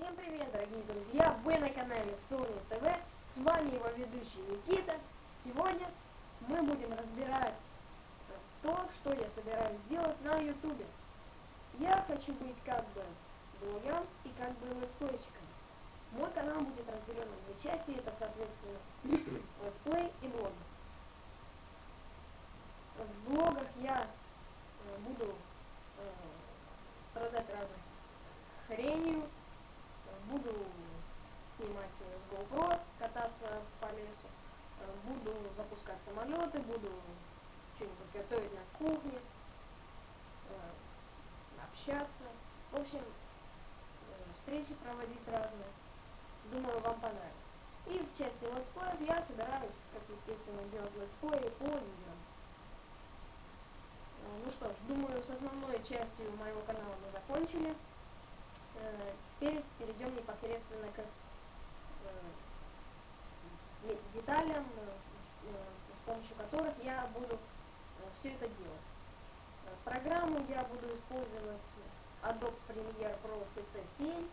Всем привет, дорогие друзья! Вы на канале Sony TV. С вами его ведущий Никита. Сегодня мы будем разбирать то, что я собираюсь сделать на YouTube. Я хочу быть как бы блогером и как бы летсплейщиком. Мой канал будет разделен на две части, это соответственно летсплей и блог. В блогах я э, буду э, страдать разной хренью, буду снимать с GoPro, кататься по лесу, буду запускать самолеты, буду что-нибудь готовить на кухне, общаться. В общем, встречи проводить разные. Думаю, вам понравится. И в части летсплеев я собираюсь, как естественно, делать летсплеи по видео. Ну что ж, думаю, с основной частью моего канала мы закончили. Э, теперь перейдем непосредственно к которых я буду все это делать. Программу я буду использовать Adobe Premiere Pro CC7,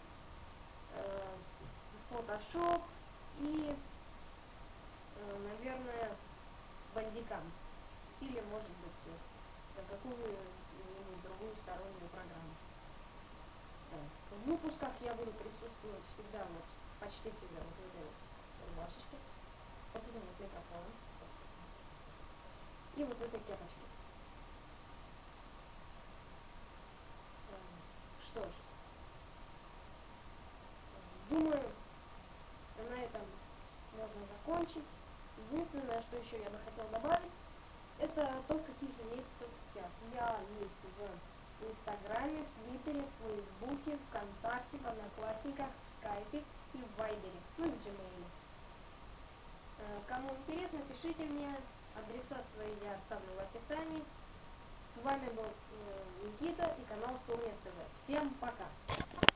Photoshop и, наверное, Bandicam. Или, может быть, какую-нибудь другую стороннюю программу. В выпусках я буду присутствовать всегда, вот, почти всегда вот вот этого вот микрофон. И вот этой кепочке. Что ж. Думаю, на этом можно закончить. Единственное, что еще я бы хотел добавить, это то, в каких я есть соцсетях. Я есть в Инстаграме, в Твиттере, в Фейсбуке, ВКонтакте, в Одноклассниках, в Скайпе и в Вайбере, ну и в Gmail. Э, кому интересно, пишите мне, адреса свои я оставлю в описании. С вами был э, Никита и канал Солнец ТВ. Всем пока!